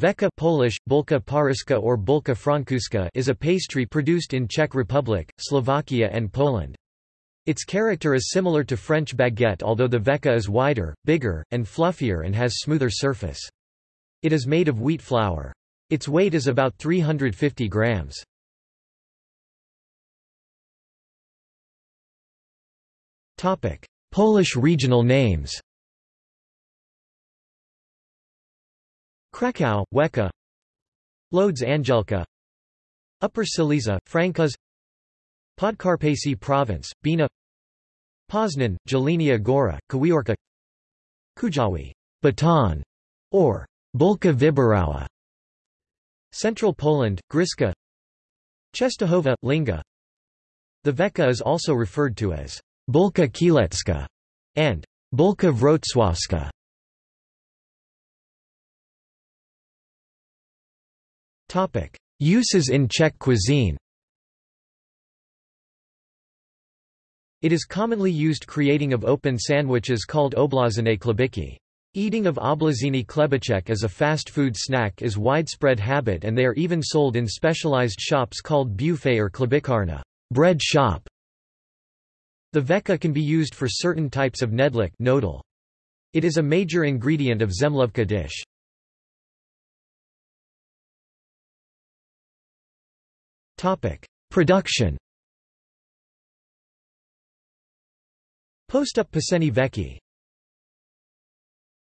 Veka Polish, bulka paryska or bulka francuska is a pastry produced in Czech Republic, Slovakia and Poland. Its character is similar to French baguette although the veka is wider, bigger, and fluffier and has smoother surface. It is made of wheat flour. Its weight is about 350 grams. Polish regional names Krakow, Weka. Lodz Angelka. Upper Silesia, Frankos Podkarpacy Province, Bina. Poznan, Jelenia Gora, Kawiorka. Kujawy Baton, or Bulka Wyborowa Central Poland, Gryska. Czestochowa, Linga. The Veka is also referred to as Bulka Kielecka and Bulka Wrocławska. Uses in Czech cuisine It is commonly used creating of open sandwiches called oblazene chlebíky. Eating of oblazini chlebíček as a fast food snack is widespread habit and they are even sold in specialized shops called buffet or chlebíkárna bread shop". The veka can be used for certain types of nedlik knedlik It is a major ingredient of zemlovka dish. Production. Postup Piseni Veki